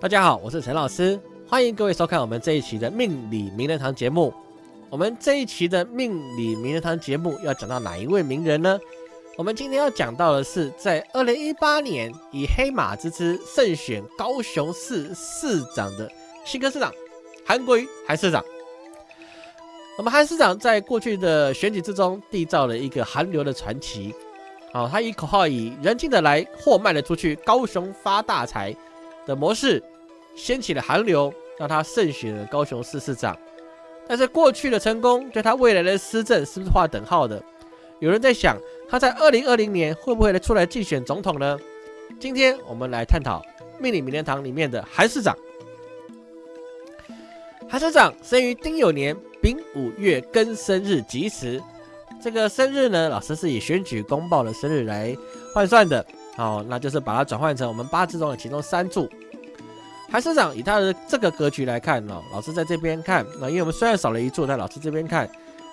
大家好，我是陈老师，欢迎各位收看我们这一期的命理名人堂节目。我们这一期的命理名人堂节目要讲到哪一位名人呢？我们今天要讲到的是，在二零一八年以黑马之姿胜选高雄市市长的新科市长韩国瑜韩市长。那么韩市长在过去的选举之中缔造了一个韩流的传奇。好，他以口号以人进的来，货卖了出去，高雄发大财的模式，掀起了寒流，让他胜选了高雄市市长。但是过去的成功，对他未来的施政是不是画等号的？有人在想，他在二零二零年会不会来出来竞选总统呢？今天我们来探讨命理名人堂里面的韩市长。韩市长生于丁酉年丙午月庚生日吉时。这个生日呢，老师是以选举公报的生日来换算的，哦，那就是把它转换成我们八字中的其中三柱。韩市长以他的这个格局来看呢，老师在这边看，那因为我们虽然少了一座，但老师这边看，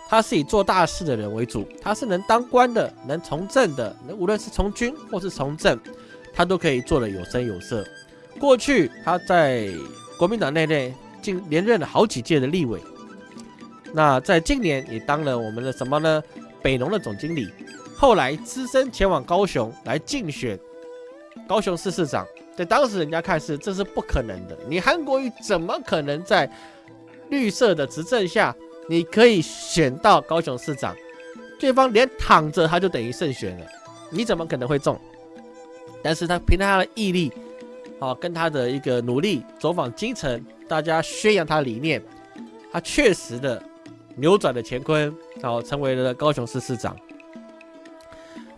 他是以做大事的人为主，他是能当官的，能从政的，无论是从军或是从政，他都可以做的有声有色。过去他在国民党内内竟连任了好几届的立委。那在今年也当了我们的什么呢？北农的总经理，后来只身前往高雄来竞选高雄市市长。在当时人家看是这是不可能的，你韩国瑜怎么可能在绿色的执政下，你可以选到高雄市长？对方连躺着他就等于胜选了，你怎么可能会中？但是他凭他的毅力，好跟他的一个努力，走访京城，大家宣扬他理念，他确实的。扭转了乾坤，然后成为了高雄市市长。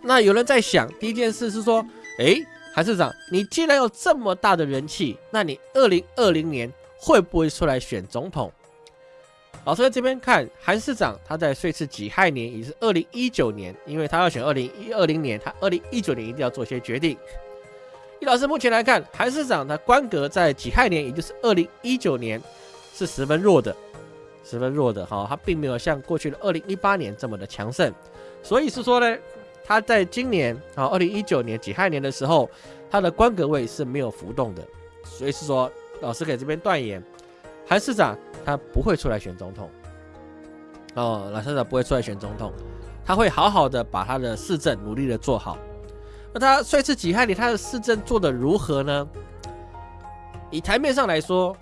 那有人在想，第一件事是说，哎，韩市长，你既然有这么大的人气，那你二零二零年会不会出来选总统？老师在这边看，韩市长他在岁次己亥年，也是二零一九年，因为他要选二零一二零年，他二零一九年一定要做些决定。以老师目前来看，韩市长他官格在己亥年，也就是二零一九年，是十分弱的。十分弱的哈，他并没有像过去的二零一八年这么的强盛，所以是说呢，他在今年啊二零一九年己亥年的时候，他的官格位是没有浮动的，所以是说老师给这边断言，韩市长他不会出来选总统，哦，老市长不会出来选总统，他会好好的把他的市政努力的做好。那他这次己亥年他的市政做的如何呢？以台面上来说，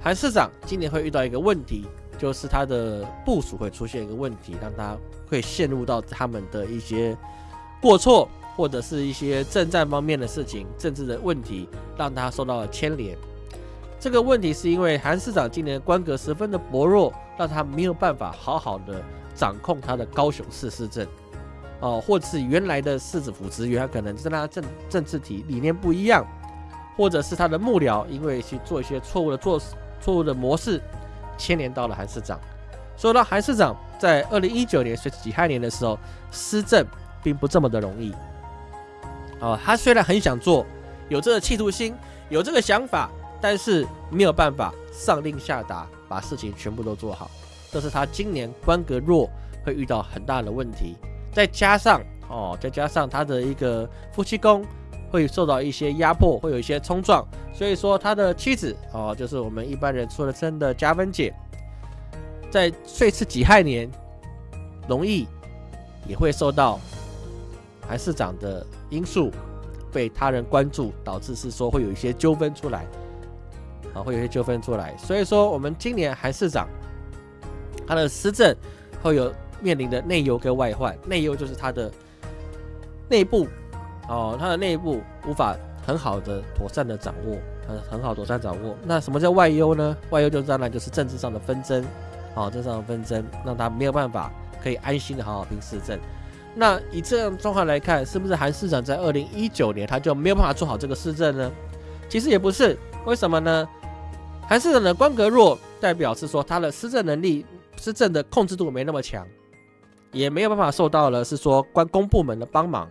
韩市长今年会遇到一个问题。就是他的部署会出现一个问题，让他会陷入到他们的一些过错，或者是一些政战方面的事情、政治的问题，让他受到了牵连。这个问题是因为韩市长今年官格十分的薄弱，让他没有办法好好的掌控他的高雄市市政，哦，或者是原来的市府职员可能跟他政政治体理念不一样，或者是他的幕僚因为去做一些错误的做错误的模式。牵连到了韩市长，说到韩市长在二零一九年随己亥年的时候施政并不这么的容易。哦，他虽然很想做，有这个企图心，有这个想法，但是没有办法上令下达，把事情全部都做好。这是他今年官格弱会遇到很大的问题。再加上哦，再加上他的一个夫妻宫会受到一些压迫，会有一些冲撞。所以说，他的妻子哦，就是我们一般人说的称的加分姐，在岁次己亥年，容易也会受到韩市长的因素被他人关注，导致是说会有一些纠纷出来，啊，会有一些纠纷出来。所以说，我们今年韩市长他的施政会有面临的内忧跟外患。内忧就是他的内部哦，他的内部无法。很好的妥善的掌握，很很好妥善掌握。那什么叫外忧呢？外忧就当然就是政治上的纷争，哦，政治上的纷争让他没有办法可以安心的好好拼市政。那以这样状况来看，是不是韩市长在二零一九年他就没有办法做好这个市政呢？其实也不是，为什么呢？韩市长的官格弱，代表是说他的施政能力、施政的控制度没那么强，也没有办法受到了是说关公部门的帮忙。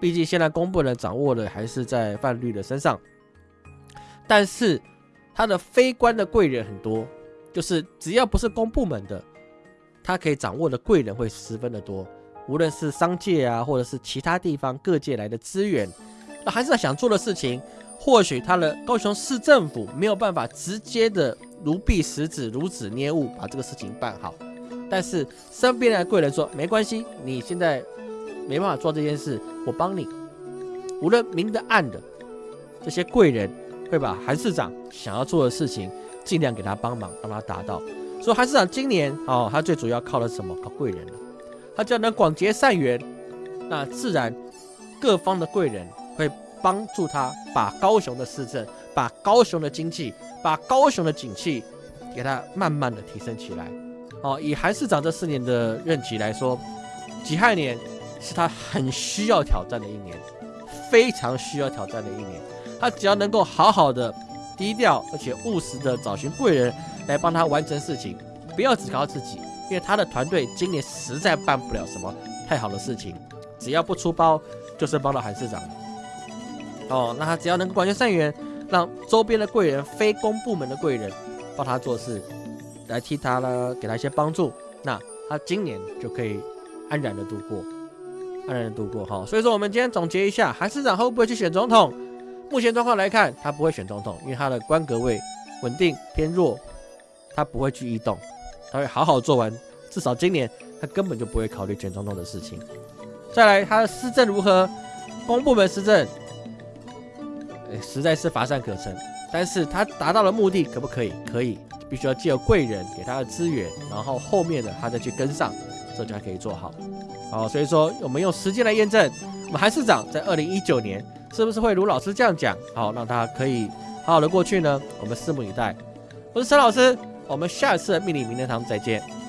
毕竟现在公部门掌握的还是在范律的身上，但是他的非官的贵人很多，就是只要不是公部门的，他可以掌握的贵人会十分的多，无论是商界啊，或者是其他地方各界来的资源，那还是想做的事情或许他的高雄市政府没有办法直接的如臂使指、如指捏物把这个事情办好，但是身边的贵人说没关系，你现在没办法做这件事，我帮你。无论明的暗的，这些贵人会把韩市长想要做的事情尽量给他帮忙，让他达到。所以韩市长今年哦，他最主要靠的什么？靠贵人。他只要能广结善缘，那自然各方的贵人会帮助他把高雄的市政、把高雄的经济、把高雄的景气给他慢慢的提升起来。哦，以韩市长这四年的任期来说，己亥年是他很需要挑战的一年。非常需要挑战的一年，他只要能够好好的低调而且务实的找寻贵人来帮他完成事情，不要只靠自己，因为他的团队今年实在办不了什么太好的事情，只要不出包就是帮到韩市长。哦，那他只要能够广结善缘，让周边的贵人、非公部门的贵人帮他做事，来替他呢给他一些帮助，那他今年就可以安然的度过。安然的度过哈，所以说我们今天总结一下，韩市长会不会去选总统？目前状况来看，他不会选总统，因为他的官格位稳定偏弱，他不会去异动，他会好好做完，至少今年他根本就不会考虑选总统的事情。再来，他的施政如何？公部门施政，实在是乏善可陈，但是他达到了目的，可不可以？可以，必须要借贵人给他的资源，然后后面的他再去跟上，这就还可以做好。好，所以说我们用时间来验证，我们韩市长在二零一九年是不是会如老师这样讲，好，让他可以好好的过去呢？我们拭目以待。我是陈老师，我们下次的命理名人堂再见。